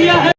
दिया है